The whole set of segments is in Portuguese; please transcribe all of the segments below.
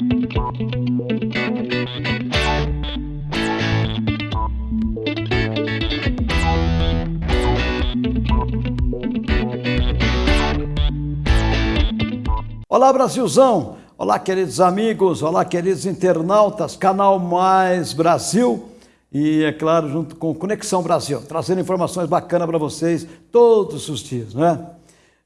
Olá Brasilzão, olá queridos amigos, olá queridos internautas, canal Mais Brasil! E é claro junto com Conexão Brasil, trazendo informações bacanas para vocês todos os dias, né?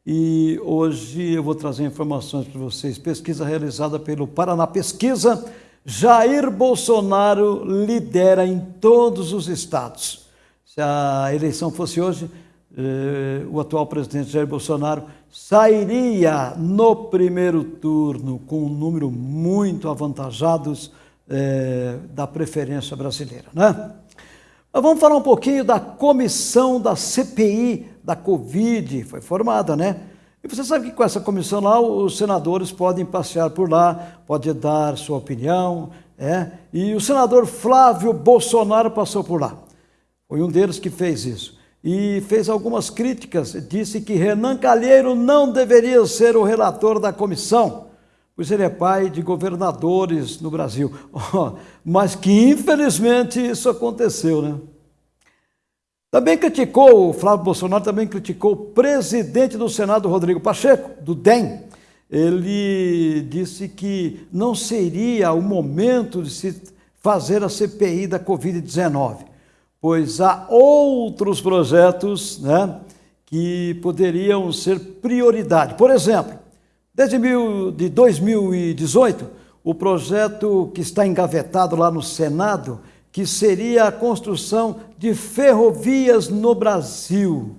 E hoje eu vou trazer informações para vocês, pesquisa realizada pelo Paraná Pesquisa, Jair Bolsonaro lidera em todos os estados. Se a eleição fosse hoje, eh, o atual presidente Jair Bolsonaro sairia no primeiro turno com um número muito avantajados é, da preferência brasileira. Né? Mas vamos falar um pouquinho da comissão da CPI da Covid, foi formada, né? E você sabe que com essa comissão lá, os senadores podem passear por lá, pode dar sua opinião, é? E o senador Flávio Bolsonaro passou por lá. Foi um deles que fez isso e fez algumas críticas. Disse que Renan Calheiro não deveria ser o relator da comissão, pois ele é pai de governadores no Brasil. Mas que infelizmente isso aconteceu, né? Também criticou, o Flávio Bolsonaro também criticou o presidente do Senado, Rodrigo Pacheco, do DEM. Ele disse que não seria o momento de se fazer a CPI da Covid-19 pois há outros projetos né, que poderiam ser prioridade. Por exemplo, desde mil, de 2018, o projeto que está engavetado lá no Senado, que seria a construção de ferrovias no Brasil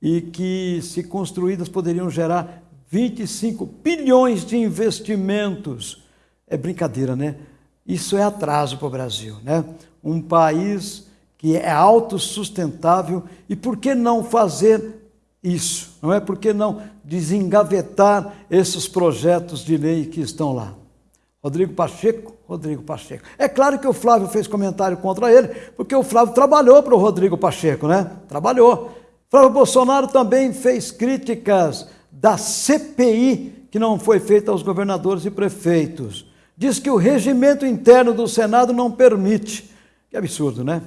e que, se construídas, poderiam gerar 25 bilhões de investimentos. É brincadeira, né? Isso é atraso para o Brasil, né? Um país que é autossustentável, e por que não fazer isso? Não é? Por que não desengavetar esses projetos de lei que estão lá? Rodrigo Pacheco, Rodrigo Pacheco. É claro que o Flávio fez comentário contra ele, porque o Flávio trabalhou para o Rodrigo Pacheco, né? Trabalhou. Flávio Bolsonaro também fez críticas da CPI que não foi feita aos governadores e prefeitos. Diz que o regimento interno do Senado não permite. Que absurdo, né?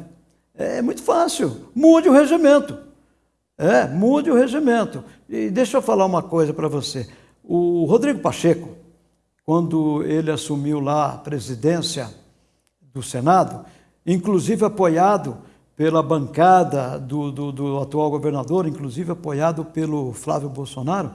É muito fácil, mude o regimento. É, mude o regimento. E deixa eu falar uma coisa para você. O Rodrigo Pacheco, quando ele assumiu lá a presidência do Senado, inclusive apoiado pela bancada do, do, do atual governador, inclusive apoiado pelo Flávio Bolsonaro,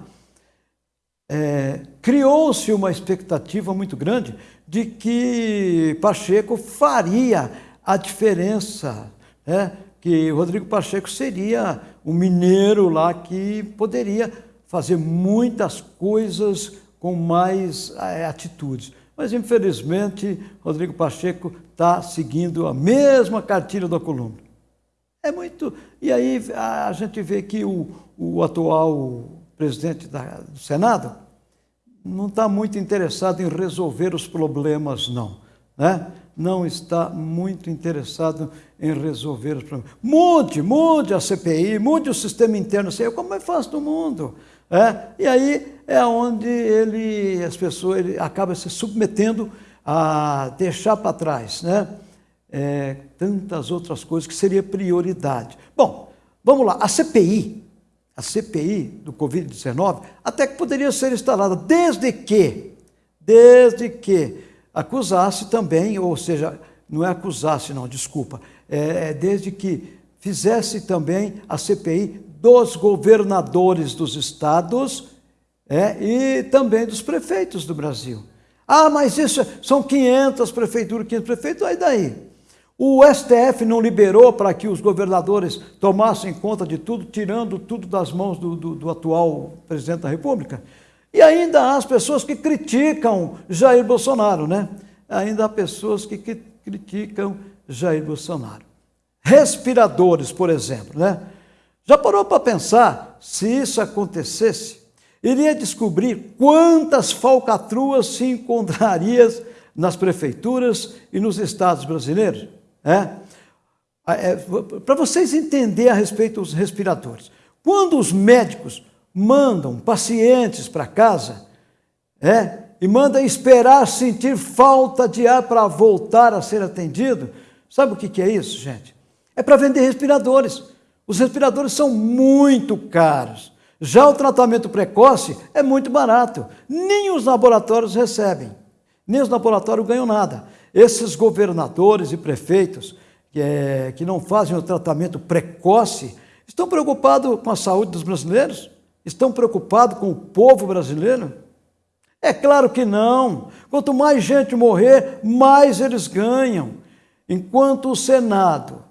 é, criou-se uma expectativa muito grande de que Pacheco faria a diferença é, que Rodrigo Pacheco seria um mineiro lá que poderia fazer muitas coisas com mais é, atitudes. Mas, infelizmente, Rodrigo Pacheco está seguindo a mesma cartilha do Columbo. É muito... E aí a gente vê que o, o atual presidente da, do Senado não está muito interessado em resolver os problemas, não. Né? Não está muito interessado em resolver os problemas. Mude, mude a CPI, mude o sistema interno, sei como é fácil no mundo. É? E aí é onde ele, as pessoas, ele acaba se submetendo a deixar para trás né? É, tantas outras coisas que seria prioridade. Bom, vamos lá, a CPI, a CPI do Covid-19, até que poderia ser instalada, desde que, desde que acusasse também, ou seja, não é acusasse, não, desculpa, é, é desde que fizesse também a CPI dos governadores dos estados é, e também dos prefeitos do Brasil. Ah, mas isso são 500 prefeituras, 500 prefeitos, aí daí? O STF não liberou para que os governadores tomassem conta de tudo, tirando tudo das mãos do, do, do atual presidente da República? E ainda há as pessoas que criticam Jair Bolsonaro, né? Ainda há pessoas que criticam Jair Bolsonaro. Respiradores, por exemplo, né? Já parou para pensar se isso acontecesse? Iria descobrir quantas falcatruas se encontrariam nas prefeituras e nos estados brasileiros? É? É, para vocês entenderem a respeito dos respiradores. Quando os médicos mandam pacientes para casa, é, e manda esperar sentir falta de ar para voltar a ser atendido. Sabe o que, é isso, gente? É para vender respiradores. Os respiradores são muito caros. Já o tratamento precoce é muito barato. Nem os laboratórios recebem, nem os laboratórios ganham nada. Esses governadores e prefeitos é, que não fazem o tratamento precoce estão preocupados com a saúde dos brasileiros? Estão preocupados com o povo brasileiro? É claro que não. Quanto mais gente morrer, mais eles ganham. Enquanto o Senado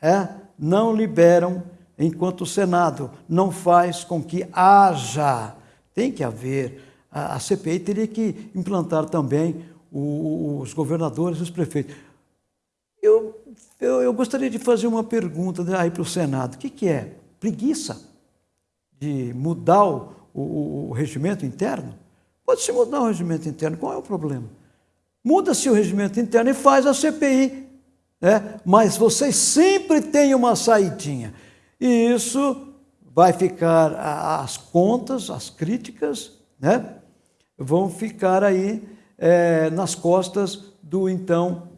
é, não liberam, enquanto o Senado não faz com que haja, tem que haver, a, a CPI teria que implantar também os governadores e os prefeitos. Eu, eu, eu gostaria de fazer uma pergunta aí para o Senado. O que, que é? Preguiça de mudar o, o, o regimento interno? Pode-se mudar o regimento interno, qual é o problema? Muda-se o regimento interno e faz a CPI. Né? Mas vocês sempre têm uma saidinha. E isso vai ficar, as contas, as críticas, né? vão ficar aí é, nas costas do então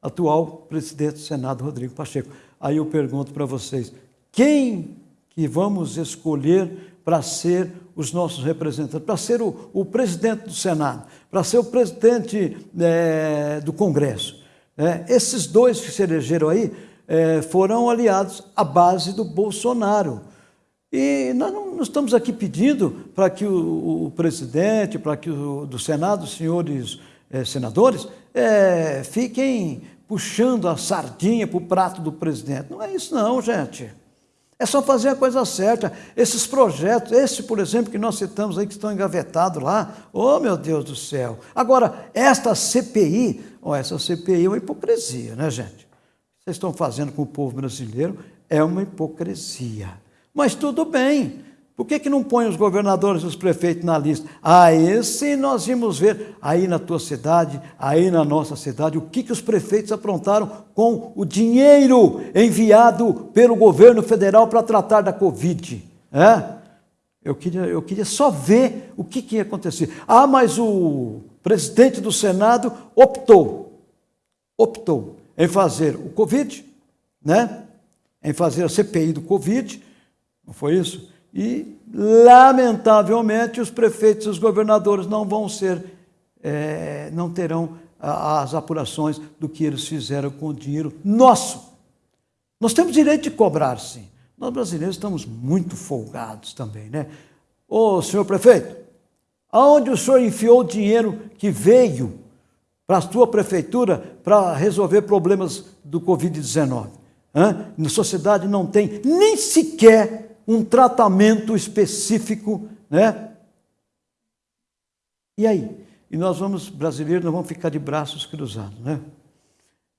atual presidente do Senado, Rodrigo Pacheco. Aí eu pergunto para vocês, quem que vamos escolher para ser os nossos representantes, para ser o, o, presidente do Senado, para ser o presidente é, do Congresso? É, esses dois que se elegeram aí é, foram aliados à base do Bolsonaro. E nós não, não estamos aqui pedindo para que o, o presidente, para que o do Senado, os senhores é, senadores, fiquem puxando a sardinha para o prato do presidente. Não é isso não, gente. É só fazer a coisa certa. Esses projetos, esse, por exemplo, que nós citamos aí, que estão engavetados lá, oh meu Deus do céu. Agora, esta CPI, oh, essa CPI é uma hipocrisia, né, gente? Vocês estão fazendo com o povo brasileiro é uma hipocrisia. Mas tudo bem. Por que, que não põe os governadores e os prefeitos na lista? Ah, esse nós vimos ver aí na tua cidade, aí na nossa cidade, o que, que os prefeitos aprontaram com o dinheiro enviado pelo governo federal para tratar da Covid. É? Eu, queria, eu queria só ver o que, que ia acontecer. Ah, mas o presidente do Senado optou, optou em fazer o Covid, né? em fazer a CPI do Covid, não foi isso? E, lamentavelmente, os prefeitos e os governadores não vão ser, é, não terão as apurações do que eles fizeram com o dinheiro nosso. Nós temos direito de cobrar, sim. Nós brasileiros estamos muito folgados também, né? Ô, senhor prefeito, aonde o senhor enfiou o dinheiro que veio para a sua prefeitura para resolver problemas do Covid-19? Na sociedade não tem nem sequer um tratamento específico, né? E aí? E nós vamos, brasileiros, nós vamos ficar de braços cruzados, né?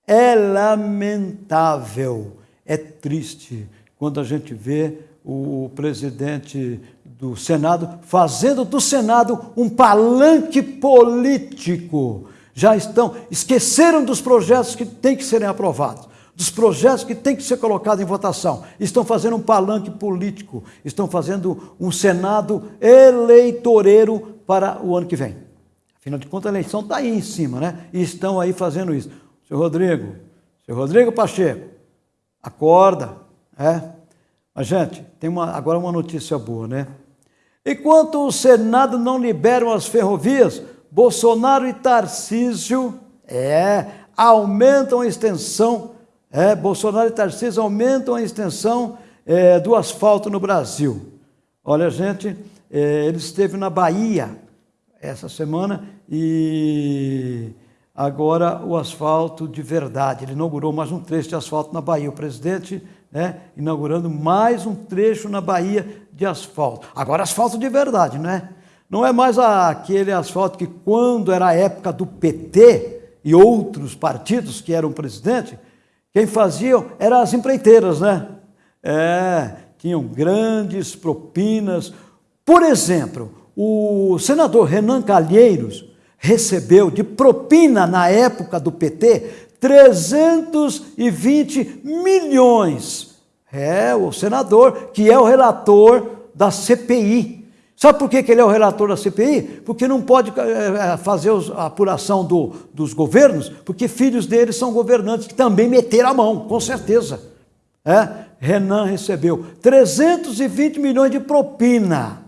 É lamentável, é triste quando a gente vê o presidente do Senado fazendo do Senado um palanque político. Já estão, esqueceram dos projetos que têm que serem aprovados dos projetos que têm que ser colocados em votação. Estão fazendo um palanque político, estão fazendo um Senado eleitoreiro para o ano que vem. Afinal de contas, a eleição está aí em cima, né? E estão aí fazendo isso. Seu Rodrigo, seu Rodrigo Pacheco, acorda, é? Mas, gente, tem uma, agora uma notícia boa, né? Enquanto o Senado não liberam as ferrovias, Bolsonaro e Tarcísio é, aumentam a extensão é, Bolsonaro e Tarcísio aumentam a extensão é, do asfalto no Brasil. Olha, gente, é, ele esteve na Bahia essa semana e agora o asfalto de verdade. Ele inaugurou mais um trecho de asfalto na Bahia. O presidente né, inaugurando mais um trecho na Bahia de asfalto. Agora asfalto de verdade, não é? Não é mais aquele asfalto que quando era a época do PT e outros partidos que eram presidente, quem fazia eram as empreiteiras, né? É, tinham grandes propinas. Por exemplo, o senador Renan Calheiros recebeu de propina na época do PT 320 milhões. É, o senador que é o relator da CPI. Sabe por que, ele é o relator da CPI? Porque não pode é, fazer a apuração do, dos governos, porque filhos dele são governantes que também meteram a mão, com certeza. É? Renan recebeu 320 milhões de propina.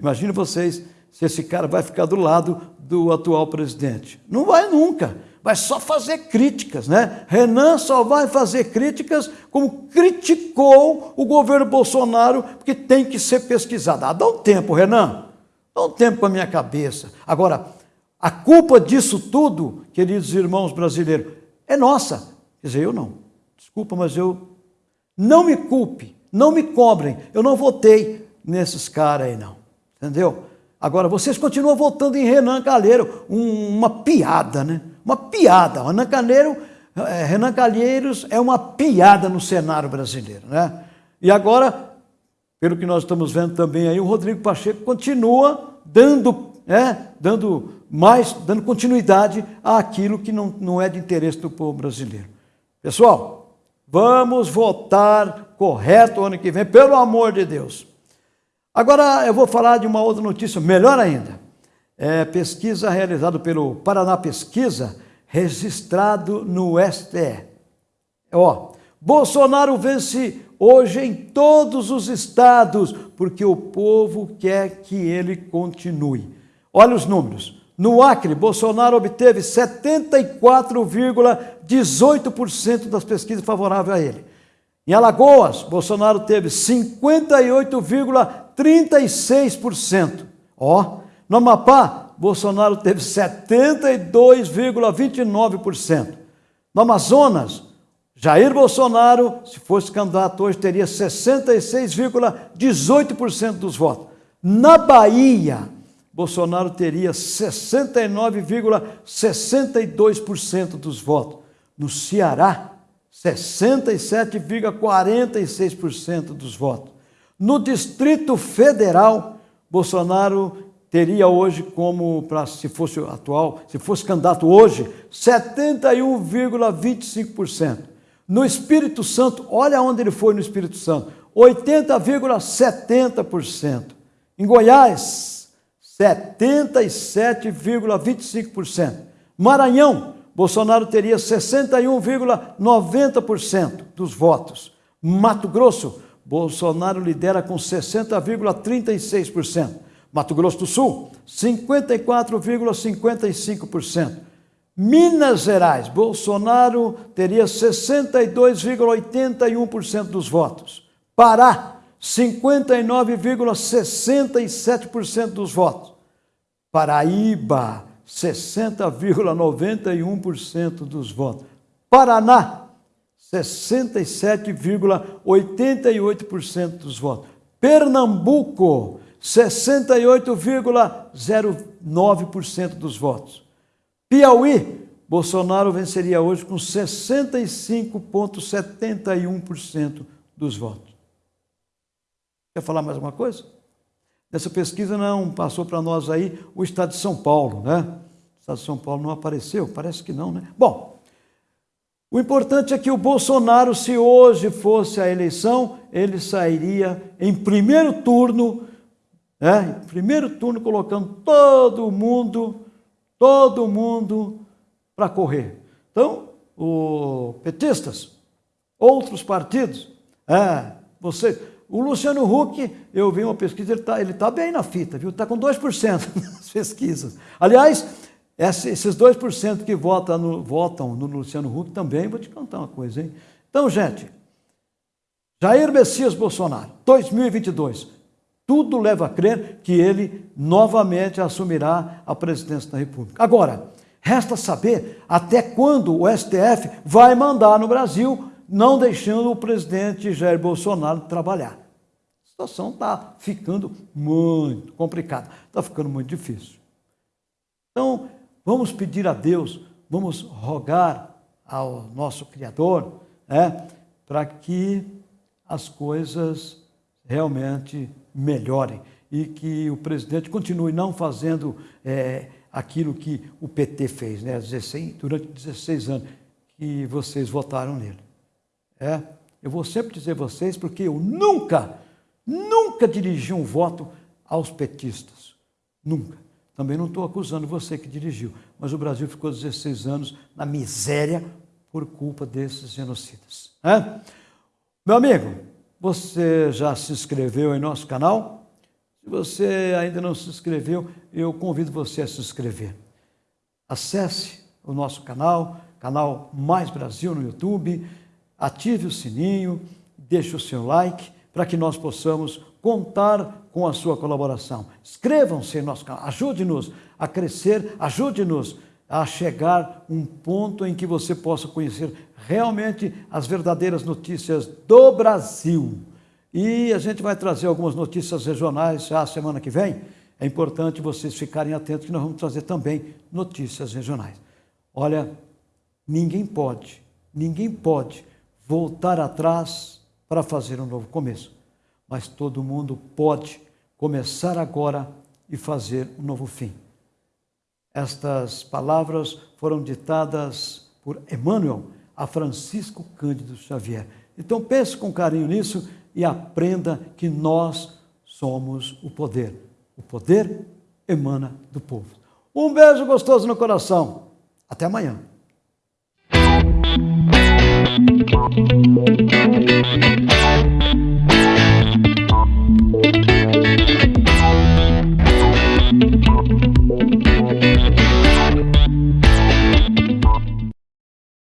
Imagine vocês se esse cara vai ficar do lado do atual presidente. Não vai nunca. Vai só fazer críticas, né? Renan só vai fazer críticas como criticou o governo Bolsonaro, porque tem que ser pesquisado. Ah, dá um tempo, Renan. Dá um tempo para minha cabeça. Agora, a culpa disso tudo, queridos irmãos brasileiros, é nossa. Quer dizer, eu não. Desculpa, mas eu. Não me culpe, não me cobrem. Eu não votei nesses caras aí, não. Entendeu? Agora, vocês continuam votando em Renan Calheiro, um, uma piada, né? Uma piada. Renan Calheiro, é, Renan Calheiros é uma piada no cenário brasileiro, né? E agora, pelo que nós estamos vendo também aí, o Rodrigo Pacheco continua dando, né, dando mais, dando continuidade àquilo que não, não é de interesse do povo brasileiro. Pessoal, vamos votar correto ano que vem, pelo amor de Deus. Agora eu vou falar de uma outra notícia, melhor ainda. É, pesquisa realizada pelo Paraná Pesquisa, registrado no STE. Ó, Bolsonaro vence hoje em todos os estados, porque o povo quer que ele continue. Olha os números. No Acre, Bolsonaro obteve 74,18% das pesquisas favoráveis a ele. Em Alagoas, Bolsonaro teve 58,36%. Ó, no Amapá, Bolsonaro teve 72,29%. No Amazonas, Jair Bolsonaro, se fosse candidato hoje, teria 66,18% dos votos. Na Bahia, Bolsonaro teria 69,62% dos votos. No Ceará, 67,46% dos votos. No Distrito Federal, Bolsonaro teria hoje como, para se fosse atual, se fosse candidato hoje, 71,25%. No Espírito Santo, olha onde ele foi no Espírito Santo, 80,70%. Em Goiás, 77,25%. Maranhão, Bolsonaro teria 61,90% dos votos. Mato Grosso, Bolsonaro lidera com 60,36%. Mato Grosso do Sul, 54,55%. Minas Gerais, Bolsonaro teria 62,81% dos votos. Pará, 59,67% dos votos. Paraíba, 60,91% dos votos. Paraná, 67,88% dos votos. Pernambuco, 68,09% dos votos. Piauí, Bolsonaro venceria hoje com 65,71% dos votos. Quer falar mais alguma coisa? Nessa pesquisa não passou para nós aí o estado de São Paulo, né? O estado de São Paulo não apareceu? Parece que não, né? Bom, o importante é que o Bolsonaro, se hoje fosse a eleição, ele sairia em primeiro turno é, primeiro turno colocando todo mundo, todo mundo para correr. Então, os petistas, outros partidos, é, o Luciano Huck, eu vi uma pesquisa, ele está ele tá bem na fita, viu? Está com 2% nas pesquisas. Aliás, esses 2% que votam no, votam no Luciano Huck também, vou te contar uma coisa, hein? Então, gente, Jair Messias Bolsonaro, 2022, tudo leva a crer que ele novamente assumirá a presidência da República. Agora, resta saber até quando o STF vai mandar no Brasil, não deixando o presidente Jair Bolsonaro trabalhar. A situação está ficando muito complicada, está ficando muito difícil. Então, vamos pedir a Deus, vamos rogar ao nosso Criador, é, para que as coisas realmente melhorem e que o presidente continue não fazendo é, aquilo que o PT fez, né, 16, durante 16 anos que vocês votaram nele. É, eu vou sempre dizer vocês, porque eu nunca Nunca dirigi um voto aos petistas. Nunca. Também não estou acusando você que dirigiu, mas o Brasil ficou 16 anos na miséria por culpa desses genocidas. É? Meu amigo, você já se inscreveu em nosso canal? Se você ainda não se inscreveu, eu convido você a se inscrever. Acesse o nosso canal, canal Mais Brasil no YouTube, ative o sininho, deixe o seu like para que nós possamos contar com a sua colaboração. Inscrevam-se em nosso canal, ajude-nos a crescer, ajude-nos a chegar um ponto em que você possa conhecer realmente as verdadeiras notícias do Brasil. E a gente vai trazer algumas notícias regionais já semana que vem. É importante vocês ficarem atentos que nós vamos trazer também notícias regionais. Olha, ninguém pode, ninguém pode voltar atrás para fazer um novo começo. Mas todo mundo pode começar agora e fazer um novo fim. Estas palavras foram ditadas por Emmanuel a Francisco Cândido Xavier. Então pense com carinho nisso e aprenda que nós somos o poder. O poder emana do povo. Um beijo gostoso no coração. Até amanhã.